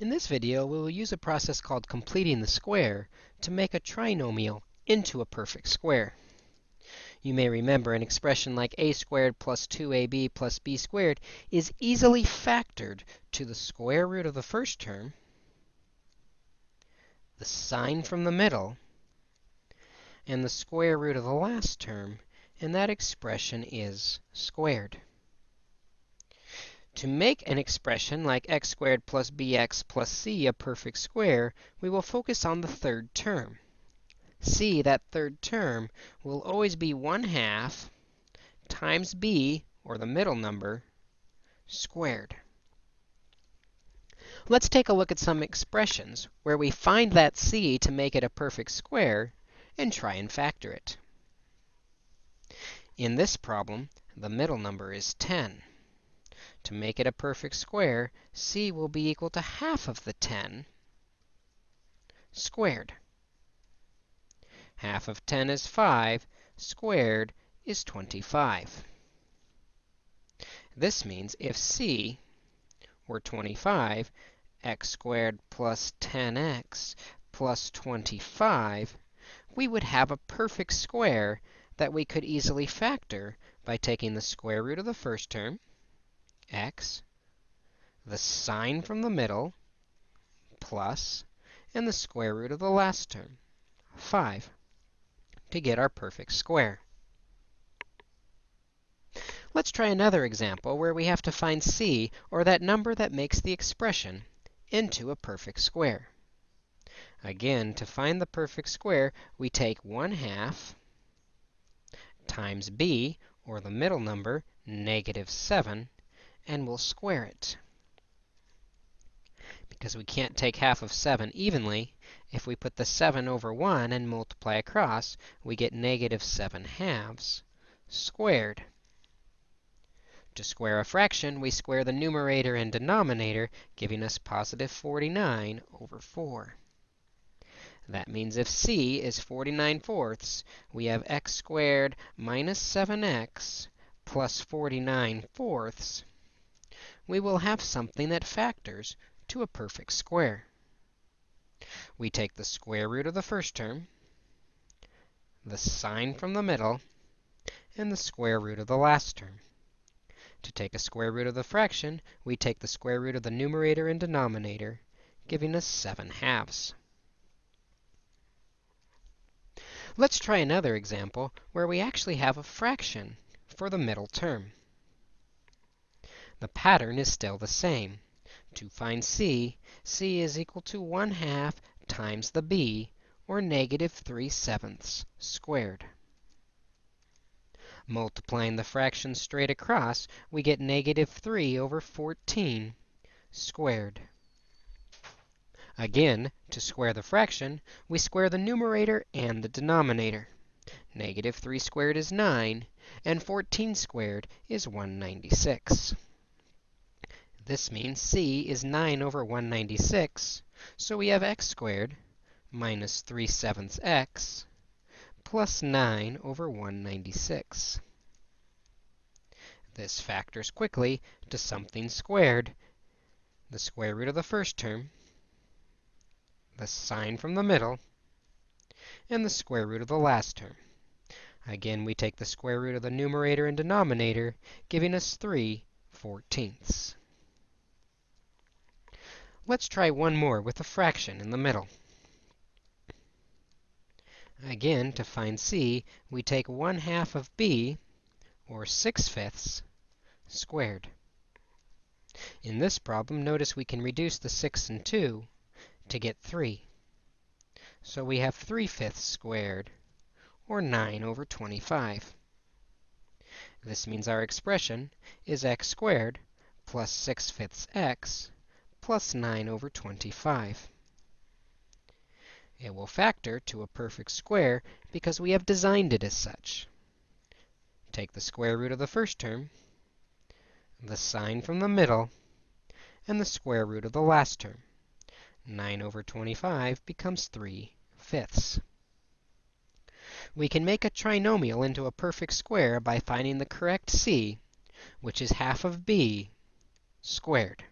In this video, we will use a process called completing the square to make a trinomial into a perfect square. You may remember an expression like a squared plus 2ab plus b squared is easily factored to the square root of the first term, the sign from the middle, and the square root of the last term, and that expression is squared. To make an expression like x squared plus bx plus c a perfect square, we will focus on the third term. c, that third term, will always be 1 half times b, or the middle number, squared. Let's take a look at some expressions where we find that c to make it a perfect square and try and factor it. In this problem, the middle number is 10. To make it a perfect square, c will be equal to half of the 10 squared. Half of 10 is 5, squared is 25. This means if c were 25, x squared plus 10x plus 25, we would have a perfect square that we could easily factor by taking the square root of the first term, x, the sign from the middle, plus, and the square root of the last term, 5, to get our perfect square. Let's try another example where we have to find c, or that number that makes the expression, into a perfect square. Again, to find the perfect square, we take 1 half times b, or the middle number, negative 7, and we'll square it. Because we can't take half of 7 evenly, if we put the 7 over 1 and multiply across, we get negative 7 halves squared. To square a fraction, we square the numerator and denominator, giving us positive 49 over 4. That means if c is 49 fourths, we have x squared minus 7x plus 49 fourths we will have something that factors to a perfect square. We take the square root of the first term, the sign from the middle, and the square root of the last term. To take a square root of the fraction, we take the square root of the numerator and denominator, giving us 7 halves. Let's try another example where we actually have a fraction for the middle term. The pattern is still the same. To find c, c is equal to 1 half times the b, or negative 3 sevenths squared. Multiplying the fraction straight across, we get negative 3 over 14 squared. Again, to square the fraction, we square the numerator and the denominator. Negative 3 squared is 9, and 14 squared is 196. This means c is 9 over 196, so we have x squared minus 3 sevenths x plus 9 over 196. This factors quickly to something squared, the square root of the first term, the sign from the middle, and the square root of the last term. Again, we take the square root of the numerator and denominator, giving us 3 fourteenths. Let's try one more with a fraction in the middle. Again, to find c, we take 1 half of b, or 6 fifths, squared. In this problem, notice we can reduce the 6 and 2 to get 3. So we have 3 fifths squared, or 9 over 25. This means our expression is x squared plus 6 fifths x plus 9 over 25. It will factor to a perfect square because we have designed it as such. Take the square root of the first term, the sign from the middle, and the square root of the last term. 9 over 25 becomes 3 fifths. We can make a trinomial into a perfect square by finding the correct c, which is half of b squared.